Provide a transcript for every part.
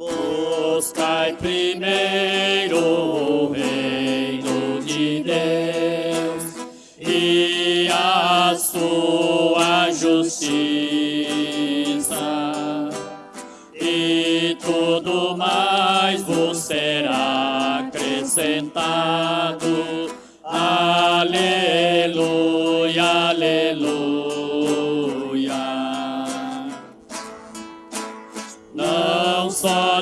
Buscai primeiro o reino de Deus e a sua justiça, e tudo mais vos será acrescentado.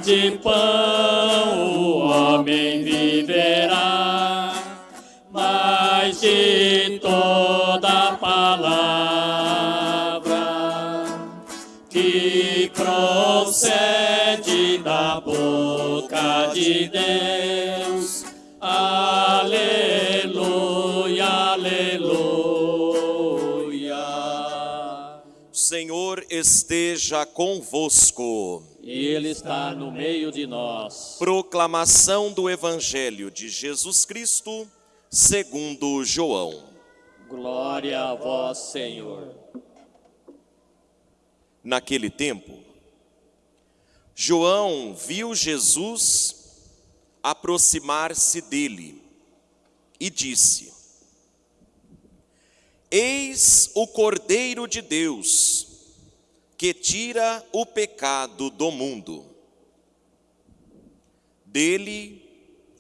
De pão o homem viverá, mas de toda palavra que procede da boca de Deus. Aleluia, aleluia. Senhor esteja convosco. E Ele está no meio de nós. Proclamação do Evangelho de Jesus Cristo, segundo João. Glória a vós, Senhor. Naquele tempo, João viu Jesus aproximar-se dele e disse: Eis o Cordeiro de Deus, que tira o pecado do mundo. Dele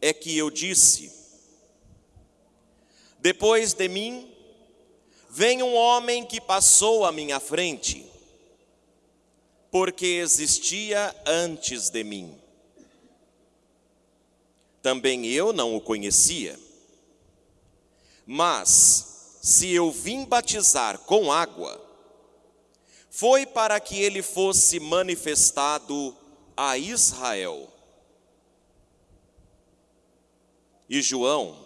é que eu disse: Depois de mim, vem um homem que passou à minha frente, porque existia antes de mim. Também eu não o conhecia. Mas, se eu vim batizar com água, foi para que ele fosse manifestado a Israel. E João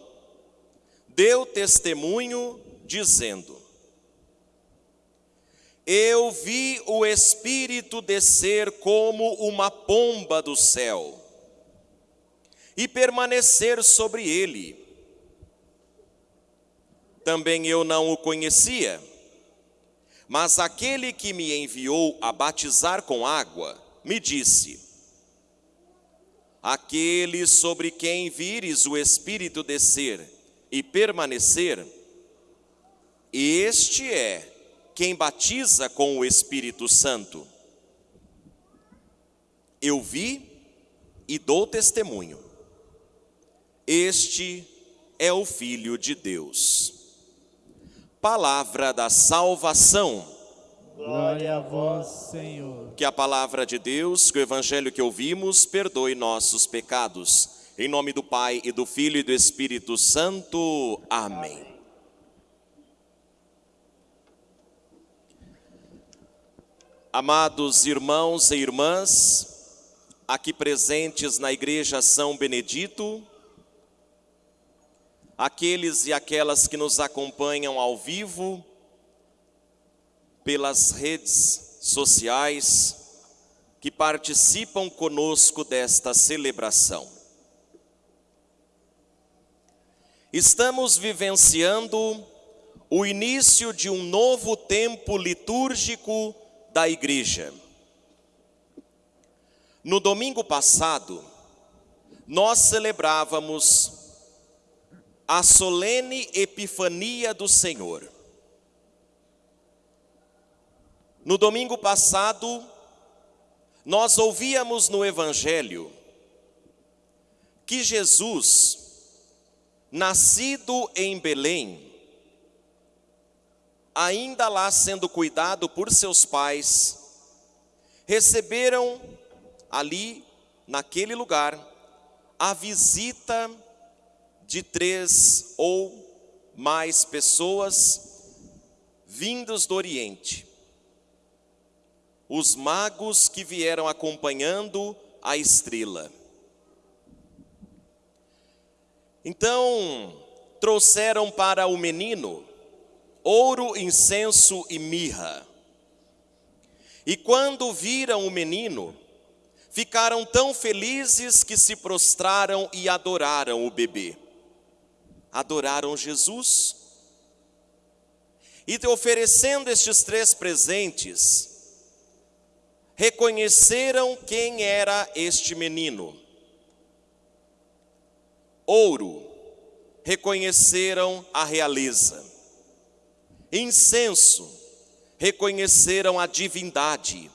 deu testemunho dizendo: Eu vi o Espírito descer como uma pomba do céu e permanecer sobre ele. Também eu não o conhecia, mas aquele que me enviou a batizar com água me disse: Aquele sobre quem vires o Espírito descer e permanecer, este é quem batiza com o Espírito Santo. Eu vi e dou testemunho. Este é o Filho de Deus. Palavra da salvação. Glória a vós, Senhor. Que a palavra de Deus, que o evangelho que ouvimos, perdoe nossos pecados. Em nome do Pai e do Filho e do Espírito Santo. Amém. Amados irmãos e irmãs, aqui presentes na Igreja São Benedito, aqueles e aquelas que nos acompanham ao vivo, pelas redes sociais, que participam conosco desta celebração. Estamos vivenciando o início de um novo tempo litúrgico da igreja. No domingo passado, nós celebrávamos a solene Epifania do Senhor. No domingo passado, nós ouvíamos no Evangelho que Jesus, nascido em Belém, ainda lá sendo cuidado por seus pais, receberam ali, naquele lugar, a visita de três ou mais pessoas vindos do Oriente. Os magos que vieram acompanhando a estrela. Então, trouxeram para o menino ouro, incenso e mirra. E quando viram o menino, ficaram tão felizes que se prostraram e adoraram o bebê. Adoraram Jesus. E oferecendo estes três presentes, reconheceram quem era este menino. Ouro, reconheceram a realeza. Incenso, reconheceram a divindade.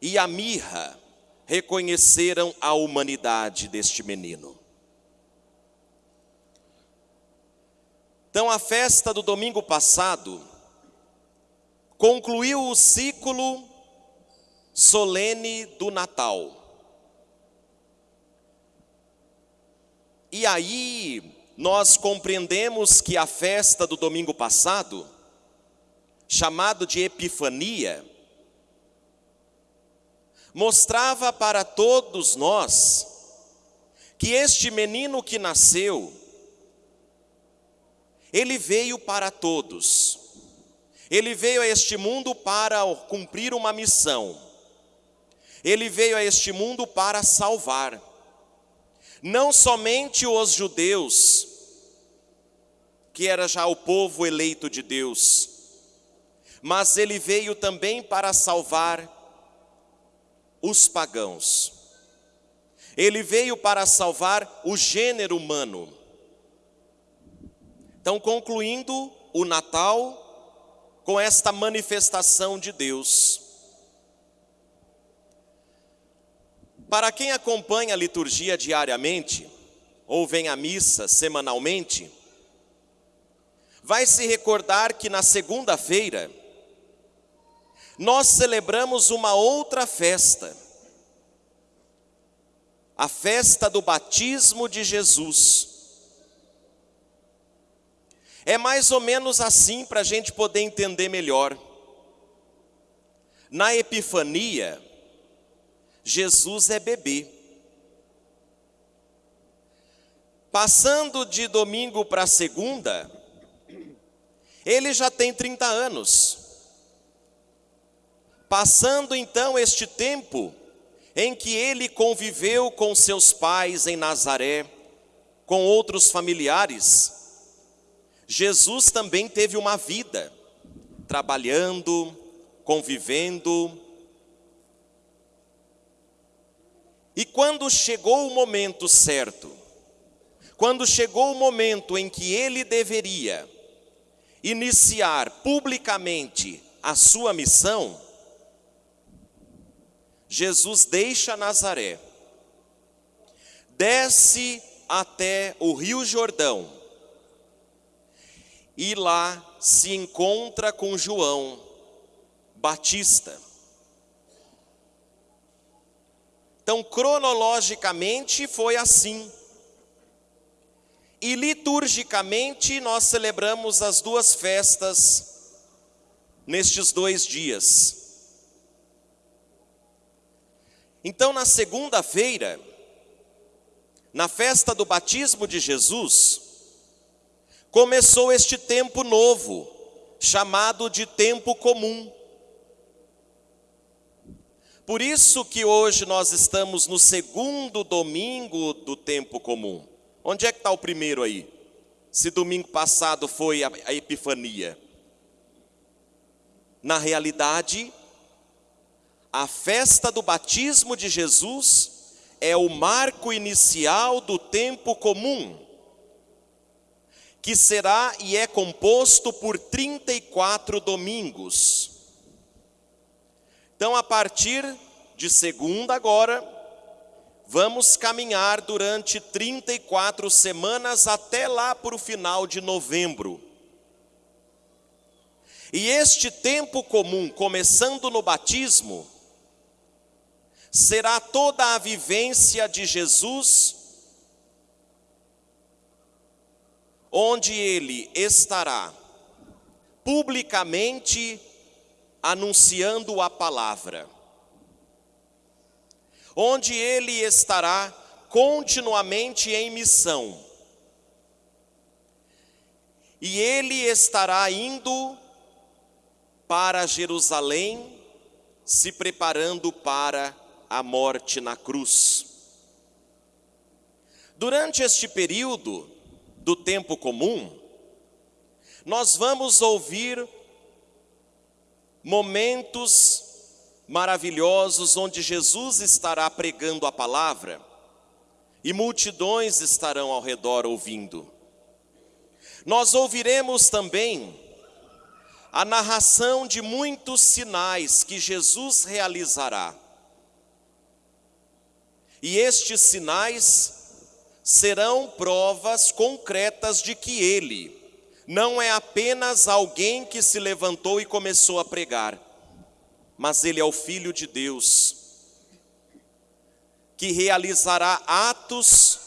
E a mirra, reconheceram a humanidade deste menino. Então, a festa do domingo passado concluiu o ciclo solene do Natal. E aí, nós compreendemos que a festa do domingo passado, chamado de Epifania, mostrava para todos nós que este menino que nasceu, ele veio para todos. Ele veio a este mundo para cumprir uma missão. Ele veio a este mundo para salvar. Não somente os judeus, que era já o povo eleito de Deus, mas ele veio também para salvar os pagãos. Ele veio para salvar o gênero humano. Então, concluindo o Natal com esta manifestação de Deus. Para quem acompanha a liturgia diariamente, ou vem à missa semanalmente, vai se recordar que na segunda-feira, nós celebramos uma outra festa, a festa do batismo de Jesus. É mais ou menos assim para a gente poder entender melhor. Na Epifania, Jesus é bebê. Passando de domingo para segunda, ele já tem 30 anos. Passando então este tempo em que ele conviveu com seus pais em Nazaré, com outros familiares, Jesus também teve uma vida, trabalhando, convivendo. E quando chegou o momento certo, quando chegou o momento em que ele deveria iniciar publicamente a sua missão, Jesus deixa Nazaré, desce até o Rio Jordão, e lá se encontra com João Batista. Então, cronologicamente foi assim. E liturgicamente nós celebramos as duas festas nestes dois dias. Então, na segunda-feira, na festa do batismo de Jesus, começou este tempo novo, chamado de tempo comum. Por isso que hoje nós estamos no segundo domingo do tempo comum. Onde é que está o primeiro aí? Se domingo passado foi a, Epifania. Na realidade, a festa do batismo de Jesus é o marco inicial do tempo comum que será e é composto por 34 domingos. Então, a partir de segunda agora, vamos caminhar durante 34 semanas até lá para o final de novembro. E este tempo comum, começando no batismo, será toda a vivência de Jesus onde ele estará publicamente anunciando a palavra, onde ele estará continuamente em missão, e ele estará indo para Jerusalém, se preparando para a morte na cruz. Durante este período, do tempo comum, nós vamos ouvir momentos maravilhosos onde Jesus estará pregando a palavra e multidões estarão ao redor ouvindo. Nós ouviremos também a narração de muitos sinais que Jesus realizará. E estes sinais serão provas concretas de que ele não é apenas alguém que se levantou e começou a pregar, mas ele é o Filho de Deus, que realizará atos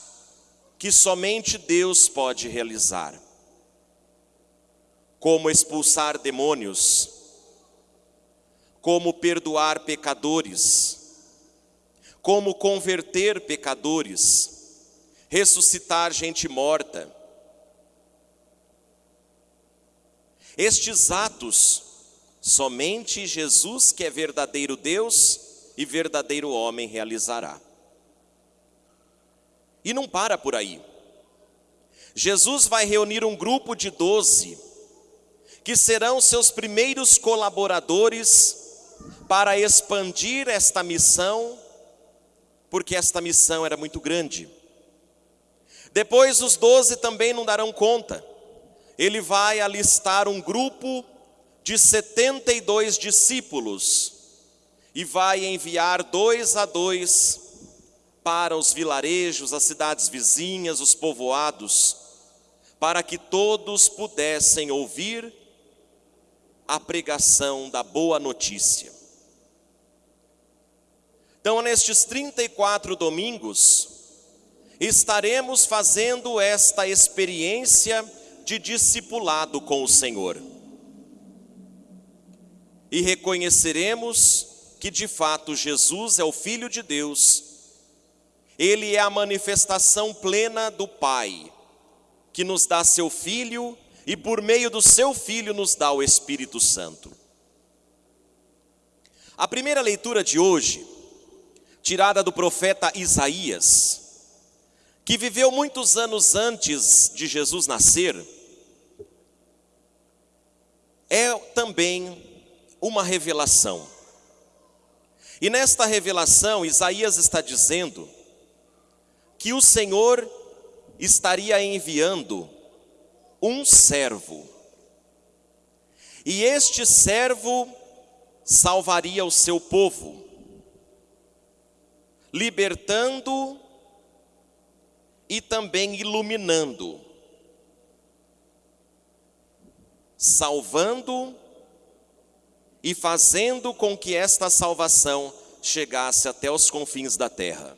que somente Deus pode realizar. Como expulsar demônios, como perdoar pecadores, como converter pecadores, ressuscitar gente morta. Estes atos, somente Jesus, que é verdadeiro Deus e verdadeiro homem, realizará. E não para por aí. Jesus vai reunir um grupo de doze que serão seus primeiros colaboradores para expandir esta missão, porque esta missão era muito grande. Depois os doze também não darão conta. Ele vai alistar um grupo de 72 discípulos e vai enviar dois a dois para os vilarejos, as cidades vizinhas, os povoados, para que todos pudessem ouvir a pregação da boa notícia. Então, nestes 34 domingos, estaremos fazendo esta experiência de discipulado com o Senhor. E reconheceremos que de fato Jesus é o Filho de Deus, Ele é a manifestação plena do Pai, que nos dá seu Filho e por meio do seu Filho nos dá o Espírito Santo. A primeira leitura de hoje, tirada do profeta Isaías, que viveu muitos anos antes de Jesus nascer, é também uma revelação. E nesta revelação, Isaías está dizendo que o Senhor estaria enviando um servo. E este servo salvaria o seu povo, libertando e também iluminando, salvando e fazendo com que esta salvação chegasse até os confins da terra.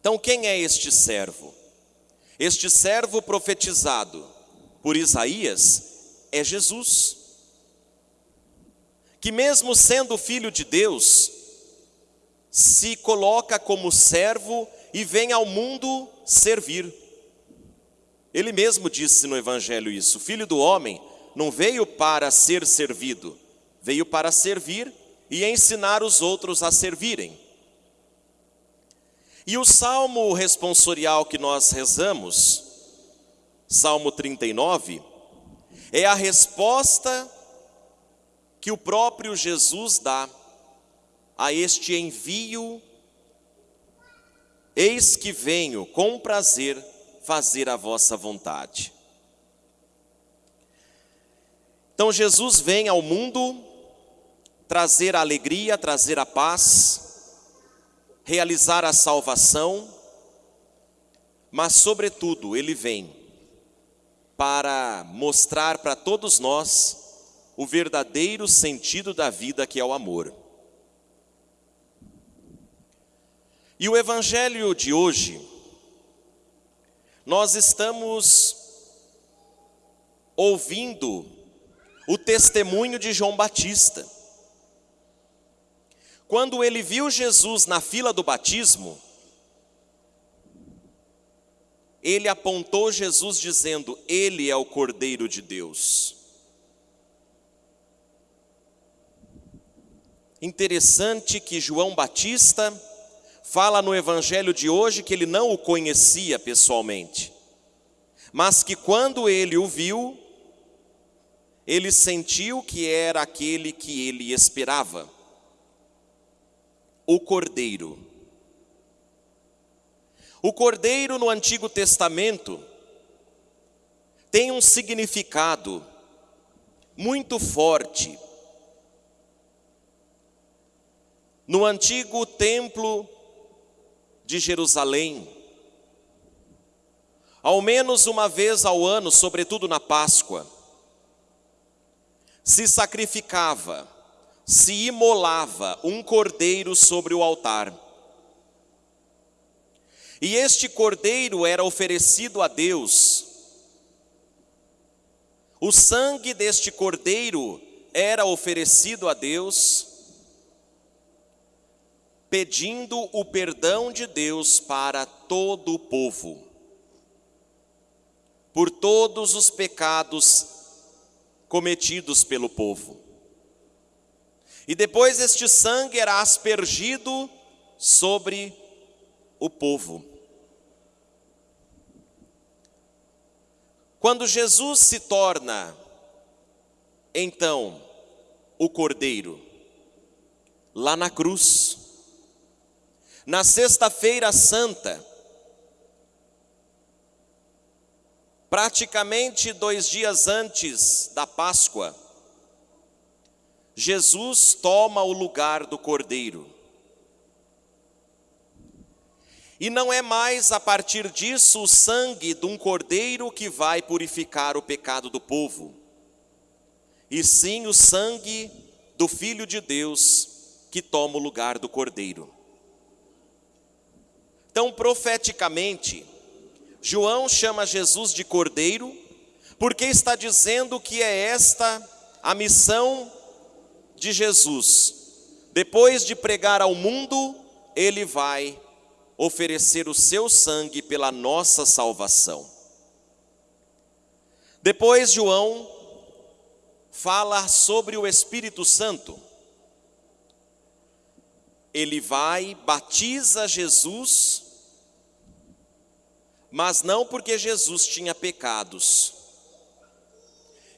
Então, quem é este servo? Este servo profetizado por Isaías é Jesus, que, mesmo sendo filho de Deus, se coloca como servo e vem ao mundo servir. Ele mesmo disse no Evangelho isso: o filho do homem não veio para ser servido, veio para servir e ensinar os outros a servirem. E o salmo responsorial que nós rezamos, Salmo 39, é a resposta que o próprio Jesus dá a este envio. Eis que venho com prazer fazer a vossa vontade. Então Jesus vem ao mundo trazer a alegria, trazer a paz, realizar a salvação, mas, sobretudo, ele vem para mostrar para todos nós o verdadeiro sentido da vida que é o amor. E o evangelho de hoje, nós estamos ouvindo o testemunho de João Batista. Quando ele viu Jesus na fila do batismo, ele apontou Jesus dizendo: Ele é o Cordeiro de Deus. Interessante que João Batista fala no evangelho de hoje que ele não o conhecia pessoalmente, mas que quando ele o viu, ele sentiu que era aquele que ele esperava o cordeiro. O cordeiro no Antigo Testamento tem um significado muito forte. No antigo templo de Jerusalém, ao menos uma vez ao ano, sobretudo na Páscoa, se sacrificava, se imolava um cordeiro sobre o altar. E este cordeiro era oferecido a Deus. O sangue deste cordeiro era oferecido a Deus, pedindo o perdão de Deus para todo o povo por todos os pecados cometidos pelo povo. E depois este sangue era aspergido sobre o povo. Quando Jesus se torna, então, o Cordeiro, lá na cruz, na Sexta-feira Santa, Praticamente dois dias antes da Páscoa, Jesus toma o lugar do cordeiro. E não é mais a partir disso o sangue de um cordeiro que vai purificar o pecado do povo, e sim o sangue do Filho de Deus que toma o lugar do cordeiro. Então, profeticamente, João chama Jesus de cordeiro, porque está dizendo que é esta a missão de Jesus. Depois de pregar ao mundo, ele vai oferecer o seu sangue pela nossa salvação. Depois, João fala sobre o Espírito Santo. Ele vai, batiza Jesus mas não porque Jesus tinha pecados,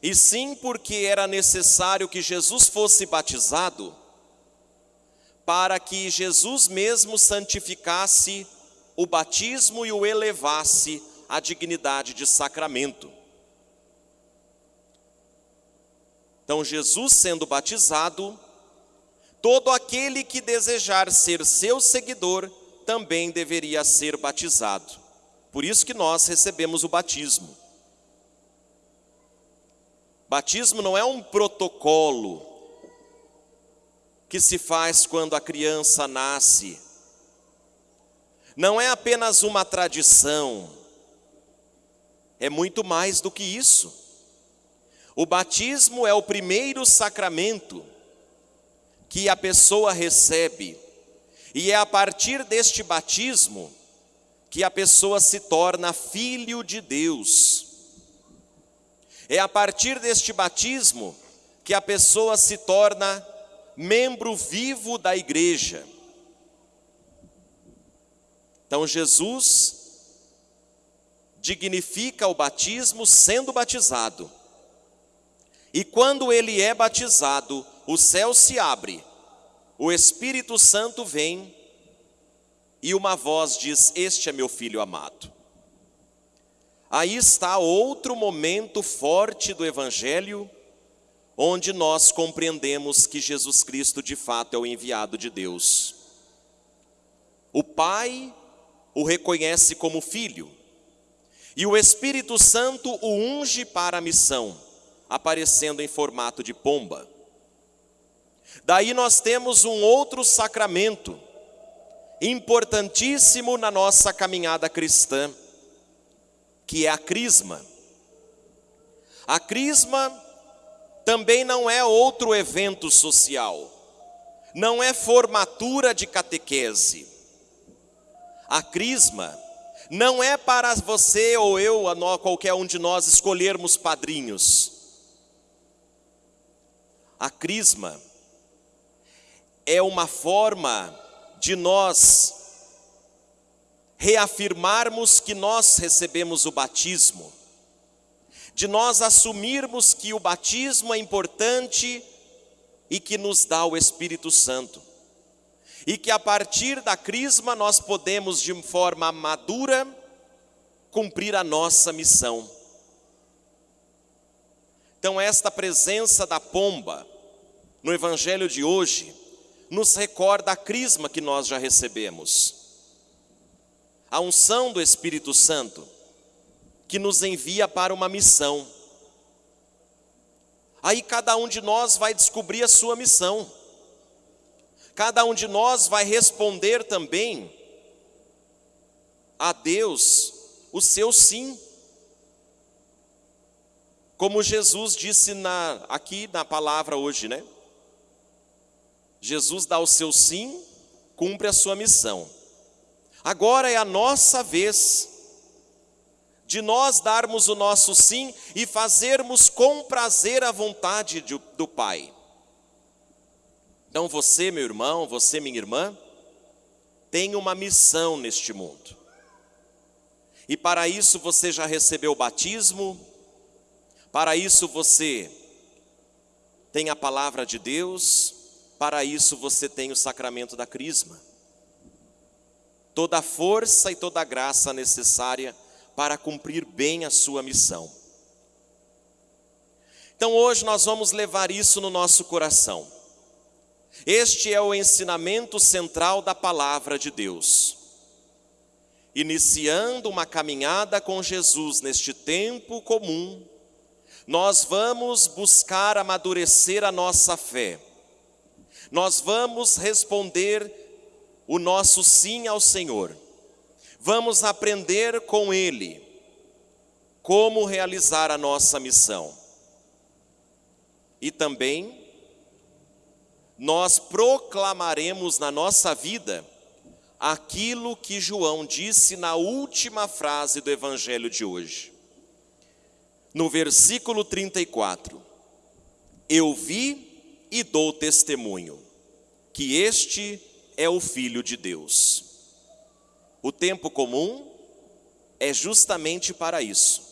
e sim porque era necessário que Jesus fosse batizado, para que Jesus mesmo santificasse o batismo e o elevasse à dignidade de sacramento. Então, Jesus sendo batizado, todo aquele que desejar ser seu seguidor também deveria ser batizado. Por isso que nós recebemos o batismo. Batismo não é um protocolo que se faz quando a criança nasce. Não é apenas uma tradição. É muito mais do que isso. O batismo é o primeiro sacramento que a pessoa recebe, e é a partir deste batismo que a pessoa se torna filho de Deus. É a partir deste batismo que a pessoa se torna membro vivo da igreja. Então Jesus dignifica o batismo sendo batizado. E quando ele é batizado, o céu se abre, o Espírito Santo vem e uma voz diz: Este é meu filho amado. Aí está outro momento forte do Evangelho, onde nós compreendemos que Jesus Cristo de fato é o enviado de Deus. O Pai o reconhece como filho, e o Espírito Santo o unge para a missão, aparecendo em formato de pomba. Daí nós temos um outro sacramento, importantíssimo na nossa caminhada cristã, que é a crisma. A crisma também não é outro evento social, não é formatura de catequese. A crisma não é para você ou eu, qualquer um de nós, escolhermos padrinhos. A crisma é uma forma de nós reafirmarmos que nós recebemos o batismo, de nós assumirmos que o batismo é importante e que nos dá o Espírito Santo. e que a partir da crisma nós podemos, de forma madura, cumprir a nossa missão. Então, esta presença da pomba no Evangelho de hoje nos recorda a crisma que nós já recebemos, a unção do Espírito Santo, que nos envia para uma missão. Aí cada um de nós vai descobrir a sua missão, cada um de nós vai responder também a Deus o seu sim. Como Jesus disse na, aqui na palavra hoje, né? Jesus dá o seu sim, cumpre a sua missão. Agora é a nossa vez de nós darmos o nosso sim e fazermos com prazer a vontade de, do Pai. Então você, meu irmão, você, minha irmã, tem uma missão neste mundo. E para isso você já recebeu o batismo, para isso você tem a palavra de Deus, para isso você tem o sacramento da crisma. Toda a força e toda a graça necessária para cumprir bem a sua missão. Então hoje nós vamos levar isso no nosso coração. Este é o ensinamento central da palavra de Deus. Iniciando uma caminhada com Jesus neste tempo comum, nós vamos buscar amadurecer a nossa fé. Nós vamos responder o nosso sim ao Senhor. Vamos aprender com Ele como realizar a nossa missão. E também nós proclamaremos na nossa vida aquilo que João disse na última frase do evangelho de hoje no versículo 34: Eu vi e dou testemunho que este é o Filho de Deus. O tempo comum é justamente para isso,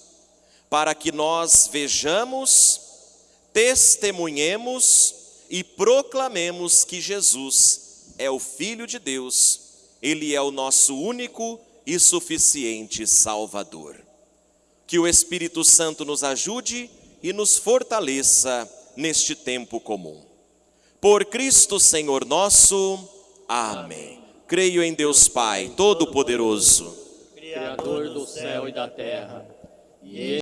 para que nós vejamos, testemunhemos e proclamemos que Jesus é o Filho de Deus, Ele é o nosso único e suficiente Salvador. Que o Espírito Santo nos ajude e nos fortaleça neste tempo comum. Por Cristo Senhor nosso. Amém. Creio em Deus Pai, Todo-Poderoso, Criador do céu e da terra, e